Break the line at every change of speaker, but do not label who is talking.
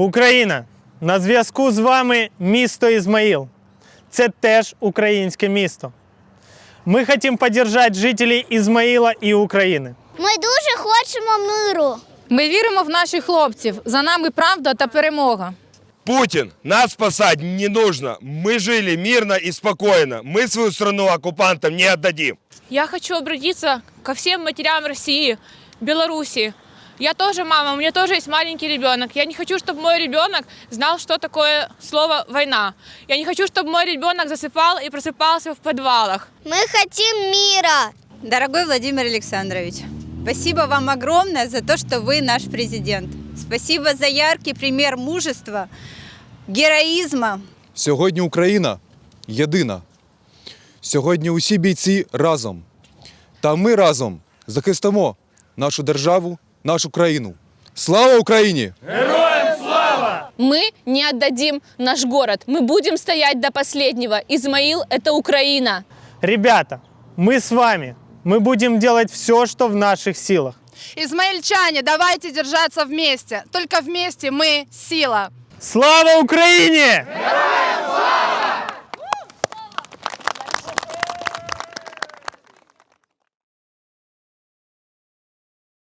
Україна! На зв'язку з вами місто Ізмаїл. Це теж українське місто. Ми хочемо підтримати жителів Ізмаїла і України.
Ми дуже хочемо миру.
Ми віримо в наших хлопців. За нами правда та перемога.
Путин, нас спасать не нужно. Мы жили мирно и спокойно. Мы свою страну оккупантам не отдадим.
Я хочу обратиться ко всем матерям России, Беларуси. Я тоже мама, у меня тоже есть маленький ребенок. Я не хочу, чтобы мой ребенок знал, что такое слово «война». Я не хочу, чтобы мой ребенок засыпал и просыпался в подвалах.
Ми хочемо міра.
Дорогой Владимир Александрович, спасибо вам огромное за то, что вы наш президент. Спасибо за яркий пример мужества, героизма.
Сьогодні Україна єдина. Сьогодні усі бійці разом. Та ми разом захистимо нашу державу, нашу країну. Слава Україні!
Мы не отдадим наш город. Мы будем стоять до последнего. Измаил – это Украина.
Ребята, мы с вами. Мы будем делать все, что в наших силах.
Измаильчане, давайте держаться вместе. Только вместе мы сила.
Слава Україні! Героям